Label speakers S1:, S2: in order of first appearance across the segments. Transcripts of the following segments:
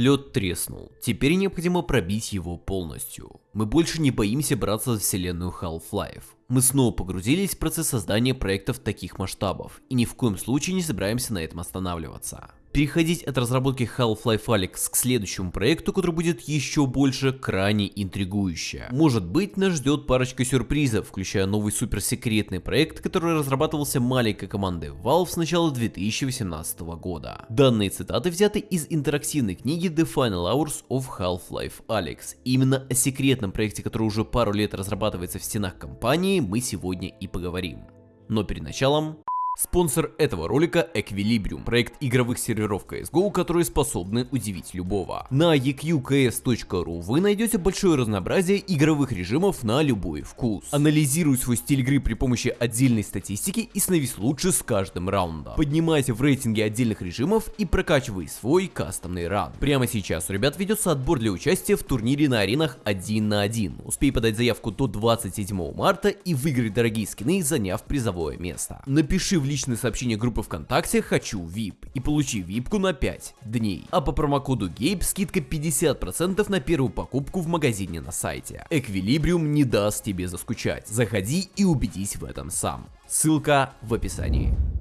S1: Лед треснул, теперь необходимо пробить его полностью. Мы больше не боимся браться за вселенную Half-Life. Мы снова погрузились в процесс создания проектов таких масштабов, и ни в коем случае не собираемся на этом останавливаться. Переходить от разработки Half-Life Alyx к следующему проекту, который будет еще больше, крайне интригующе. Может быть, нас ждет парочка сюрпризов, включая новый суперсекретный проект, который разрабатывался маленькой командой Valve с начала 2018 года. Данные цитаты взяты из интерактивной книги The Final Hours of Half-Life Alyx. Именно о секретном проекте, который уже пару лет разрабатывается в стенах компании, мы сегодня и поговорим. Но перед началом... Спонсор этого ролика Equilibrium, проект игровых серверов CSGO, которые способны удивить любого. На eqks.ru вы найдете большое разнообразие игровых режимов на любой вкус. Анализируй свой стиль игры при помощи отдельной статистики и становись лучше с каждым раундом. Поднимайся в рейтинге отдельных режимов и прокачивай свой кастомный ран. Прямо сейчас у ребят ведется отбор для участия в турнире на аренах 1 на 1. Успей подать заявку до 27 марта и выиграть дорогие скины, заняв призовое место. Напиши в личное сообщение группы ВКонтакте «Хочу VIP» и получи випку на 5 дней. А по промокоду GABE скидка 50% на первую покупку в магазине на сайте. Эквилибриум не даст тебе заскучать. Заходи и убедись в этом сам. Ссылка в описании.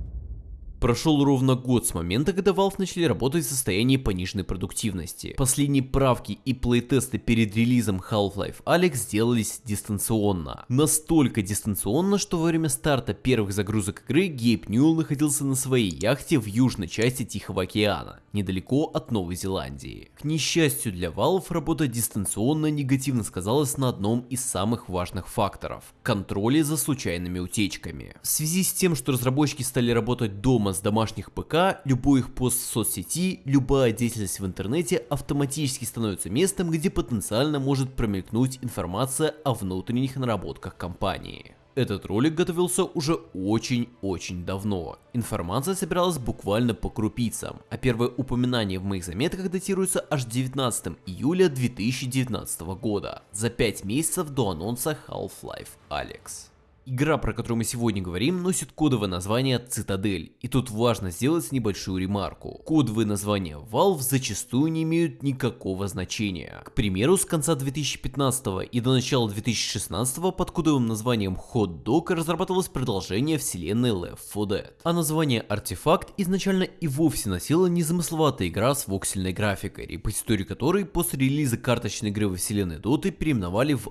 S1: Прошел ровно год с момента, когда Valve начали работать в состоянии пониженной продуктивности. Последние правки и плейтесты перед релизом Half-Life Alyx сделались дистанционно. Настолько дистанционно, что во время старта первых загрузок игры Гейб Ньюэлл находился на своей яхте в южной части Тихого океана, недалеко от Новой Зеландии. К несчастью для Valve, работа дистанционно негативно сказалась на одном из самых важных факторов – контроле за случайными утечками. В связи с тем, что разработчики стали работать дома с домашних ПК, любой их пост в соцсети, любая деятельность в интернете автоматически становится местом, где потенциально может промелькнуть информация о внутренних наработках компании. Этот ролик готовился уже очень-очень давно. Информация собиралась буквально по крупицам, а первое упоминание в моих заметках датируется аж 19 июля 2019 года, за 5 месяцев до анонса Half-Life Alyx. Игра, про которую мы сегодня говорим, носит кодовое название Цитадель, и тут важно сделать небольшую ремарку. Кодовые названия Valve зачастую не имеют никакого значения. К примеру, с конца 2015 и до начала 2016 под кодовым названием Hot Dog разрабатывалось продолжение вселенной Left 4 Dead. А название Артефакт изначально и вовсе носила незамысловатая игра с воксельной графикой, репозиторий которой после релиза карточной игры во вселенной Доты переименовали в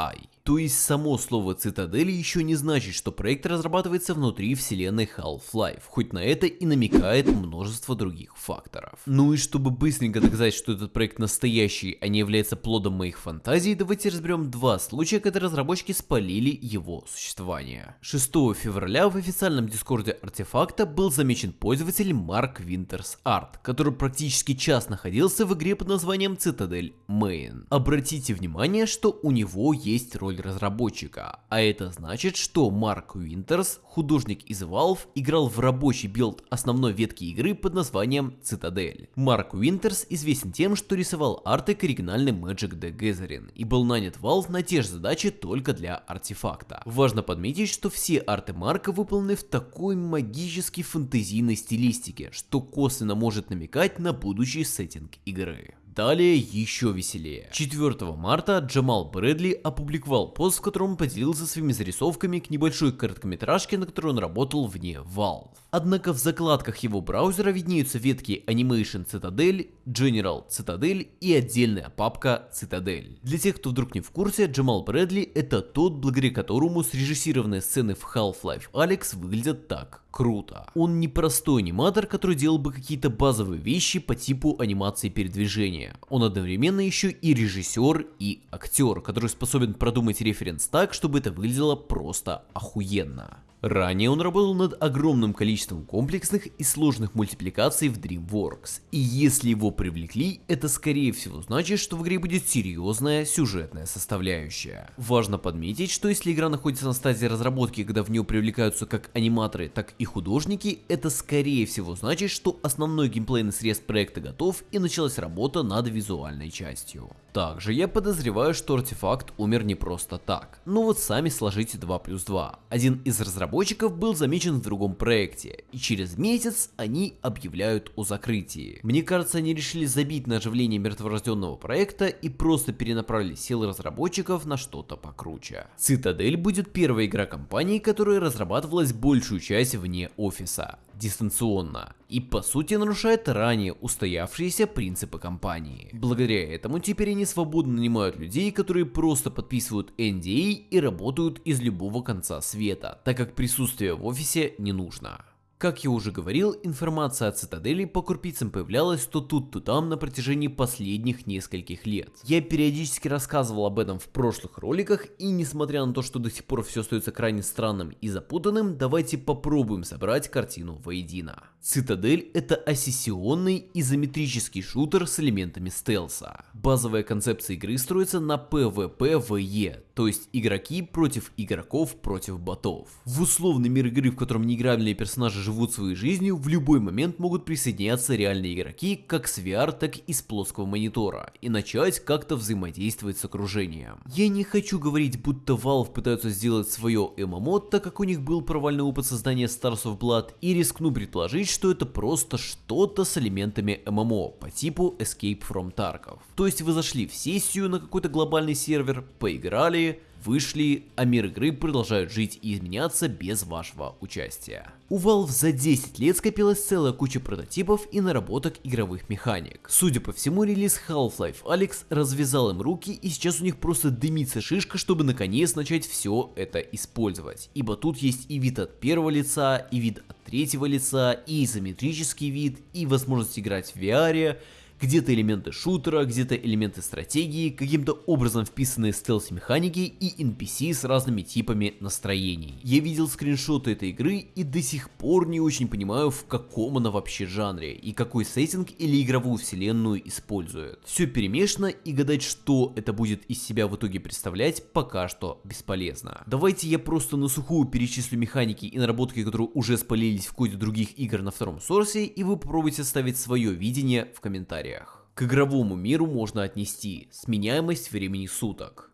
S1: ARTI. То есть само слово цитадели еще не значит, что проект разрабатывается внутри вселенной Half-Life, хоть на это и намекает множество других факторов. Ну и чтобы быстренько доказать, что этот проект настоящий, а не является плодом моих фантазий, давайте разберем два случая, когда разработчики спалили его существование. 6 февраля в официальном дискорде Artifact'а был замечен пользователь Mark Winters Art, который практически час находился в игре под названием Citadel Main. Обратите внимание, что у него есть роль разработчика, а это значит, что Марк Уинтерс, художник из Valve, играл в рабочий билд основной ветки игры под названием Citadel. Марк Уинтерс известен тем, что рисовал арты к оригинальной Magic the Gathering и был нанят Valve на те же задачи только для Artifact'а. Важно подметить, что все арты Марка выполнены в такой магически фэнтезийной стилистике, что косвенно может намекать на будущий сеттинг игры. Далее еще веселее. 4 марта Джамал Брэдли опубликовал пост, в котором поделился своими зарисовками к небольшой короткометражке, на которой он работал вне Valve. Однако в закладках его браузера виднеются ветки Animation Citadel, General Citadel и отдельная папка Citadel. Для тех, кто вдруг не в курсе, Джамал Брэдли это тот, благодаря которому срежиссированные сцены в Half-Life Alyx выглядят так круто. Он не простой аниматор, который делал бы какие-то базовые вещи по типу анимации передвижения. Он одновременно еще и режиссер и актер, который способен продумать референс так, чтобы это выглядело просто охуенно. Ранее он работал над огромным количеством комплексных и сложных мультипликаций в DreamWorks, и если его привлекли, это скорее всего значит, что в игре будет серьезная сюжетная составляющая. Важно подметить, что если игра находится на стадии разработки, когда в нее привлекаются как аниматоры, так и художники, это скорее всего значит, что основной геймплейный срез проекта готов и началась работа над визуальной частью. Также я подозреваю, что артефакт умер не просто так. Ну вот сами сложите 2 плюс 2. Один из разработчиков разработчиков был замечен в другом проекте, и через месяц они объявляют о закрытии. Мне кажется, они решили забить на оживление мертворожденного проекта и просто перенаправили силы разработчиков на что-то покруче. Цитадель будет первой игра компании, которая разрабатывалась большую часть вне офиса дистанционно и по сути нарушает ранее устоявшиеся принципы компании. Благодаря этому теперь они свободно нанимают людей, которые просто подписывают NDA и работают из любого конца света, так как присутствие в офисе не нужно. Как я уже говорил, информация о цитадели по крупицам появлялась то тут, то там на протяжении последних нескольких лет. Я периодически рассказывал об этом в прошлых роликах, и несмотря на то, что до сих пор все остается крайне странным и запутанным, давайте попробуем собрать картину воедино. Цитадель это ассессионный изометрический шутер с элементами стелса. Базовая концепция игры строится на PvPvE, то есть игроки против игроков против ботов. В условный мир игры, в котором неиграбельные персонажи живут своей жизнью, в любой момент могут присоединяться реальные игроки как с VR, так и с плоского монитора, и начать как-то взаимодействовать с окружением. Я не хочу говорить, будто Valve пытаются сделать свое ММО, так как у них был провальный опыт создания Stars of Blood, и рискну предположить, что это просто что-то с элементами ММО по типу Escape from Tarkov. То есть вы зашли в сессию на какой-то глобальный сервер, поиграли, вышли, а мир игры продолжает жить и изменяться без вашего участия. У Valve за 10 лет скопилась целая куча прототипов и наработок игровых механик. Судя по всему, релиз Half-Life Alyx развязал им руки и сейчас у них просто дымится шишка, чтобы наконец начать все это использовать. Ибо тут есть и вид от первого лица, и вид от третьего лица, и изометрический вид, и возможность играть в VR, где-то элементы шутера, где-то элементы стратегии, каким-то образом вписанные стелс-механики и NPC с разными типами настроений. Я видел скриншоты этой игры и до сих пор не очень понимаю в каком она вообще жанре и какой сеттинг или игровую вселенную использует. Все перемешано и гадать что это будет из себя в итоге представлять пока что бесполезно. Давайте я просто на сухую перечислю механики и наработки, которые уже спалились в коде других игр на втором сорсе и вы попробуйте ставить свое видение в комментариях комментариях. К игровому миру можно отнести сменяемость времени суток,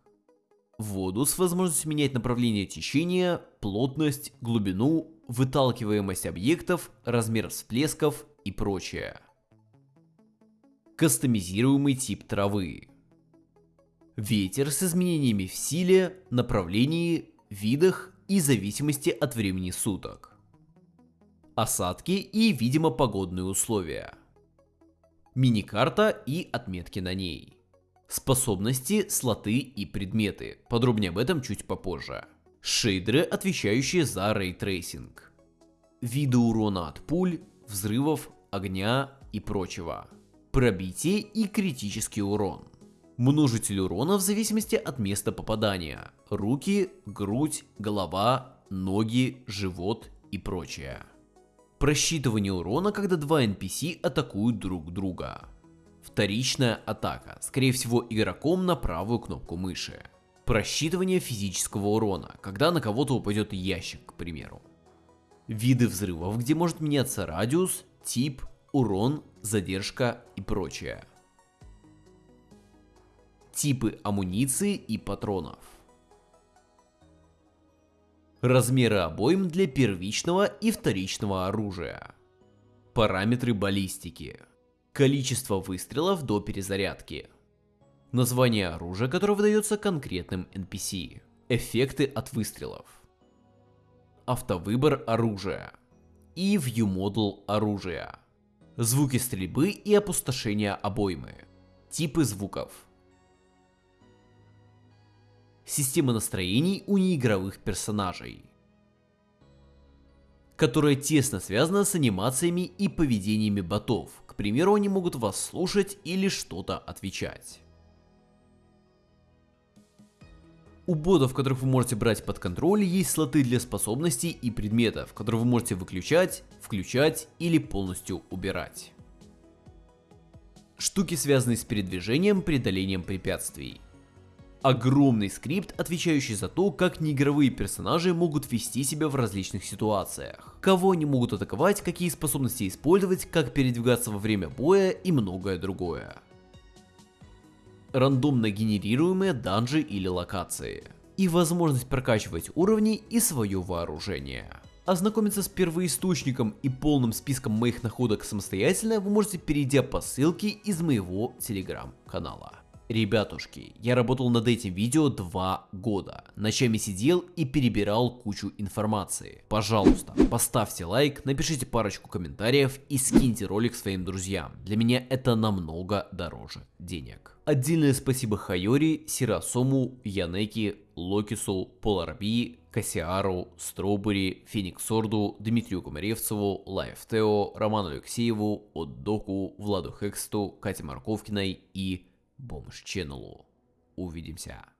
S1: воду с возможностью менять направление течения, плотность, глубину, выталкиваемость объектов, размер всплесков и прочее. Кастомизируемый тип травы. Ветер с изменениями в силе, направлении, видах и зависимости от времени суток. Осадки и, видимо, погодные условия мини-карта и отметки на ней. Способности, слоты и предметы. Подробнее об этом чуть попозже. Шейдеры, отвечающие за ray tracing. Виды урона от пуль, взрывов, огня и прочего. Пробитие и критический урон. Множитель урона в зависимости от места попадания. Руки, грудь, голова, ноги, живот и прочее. Просчитывание урона, когда два NPC атакуют друг друга. Вторичная атака, скорее всего игроком на правую кнопку мыши. Просчитывание физического урона, когда на кого-то упадет ящик, к примеру. Виды взрывов, где может меняться радиус, тип, урон, задержка и прочее. Типы амуниции и патронов. Размеры обоим для первичного и вторичного оружия. Параметры баллистики. Количество выстрелов до перезарядки. Название оружия, которое выдается конкретным NPC. Эффекты от выстрелов. Автовыбор оружия. И ViewModel оружия. Звуки стрельбы и опустошения обоймы. Типы звуков система настроений у неигровых персонажей, которая тесно связана с анимациями и поведениями ботов. К примеру, они могут вас слушать или что-то отвечать. У ботов, которых вы можете брать под контроль, есть слоты для способностей и предметов, которые вы можете выключать, включать или полностью убирать. Штуки, связанные с передвижением, преодолением препятствий огромный скрипт, отвечающий за то, как неигровые персонажи могут вести себя в различных ситуациях. Кого они могут атаковать, какие способности использовать, как передвигаться во время боя и многое другое. Рандомно генерируемые данжи или локации. и возможность прокачивать уровни и свое вооружение. Ознакомиться с первоисточником и полным списком моих находок самостоятельно вы можете перейдя по ссылке из моего телеграм-канала. Ребятушки, я работал над этим видео два года. Ночами сидел и перебирал кучу информации. Пожалуйста, поставьте лайк, напишите парочку комментариев и скиньте ролик своим друзьям. Для меня это намного дороже денег. Отдельное спасибо Хайори, Сирасому, Янеки, Локису, Поларби, Кассиару, Стробери, Фениксорду, Дмитрию Комаревцеву, Лайфтео, Роману Алексееву, Отдоку, Владу Хексту, Кате Марковкиной и Бомж Ченнелу. Увидимся.